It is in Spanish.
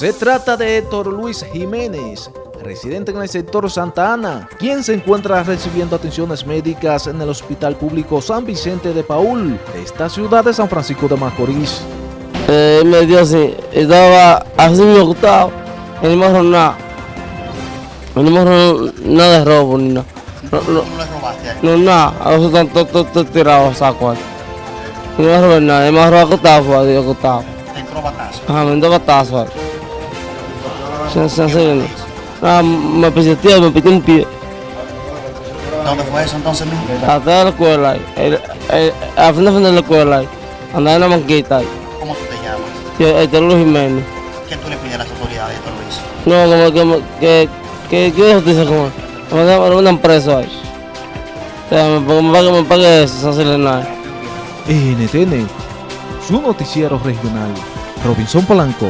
Se trata de Héctor Luis Jiménez, residente en el sector Santa Ana, quien se encuentra recibiendo atenciones médicas en el Hospital Público San Vicente de Paul, de esta ciudad de San Francisco de Macorís. Eh, me dio así, estaba así y no me agarró nada. No me agarró nada de robo ni nada. No, no, no nada, a veces están todos todo, todo tirados saco ahí. No me agarró nada, me fue ahí acostado. Te entró batazo. Ajá, me dio batazo Se, se, se, ah, me pisoteó, me piqué un pie. ¿Dónde fue eso entonces mismo? Atrás de la escuela al fin de fin de la escuela. Andaba en la manquita ahí. ¿Cómo tú te llamas? Yo, Héctor Luis Jiménez. ¿Qué tú le pides a las autoridades, Héctor Luis? No, como que, me- que, que, que justicia como me me mandan preso ahí. O sea, me, me, pague, me pague eso, sin hacerle nada. NTN, su noticiero regional, Robinson Polanco.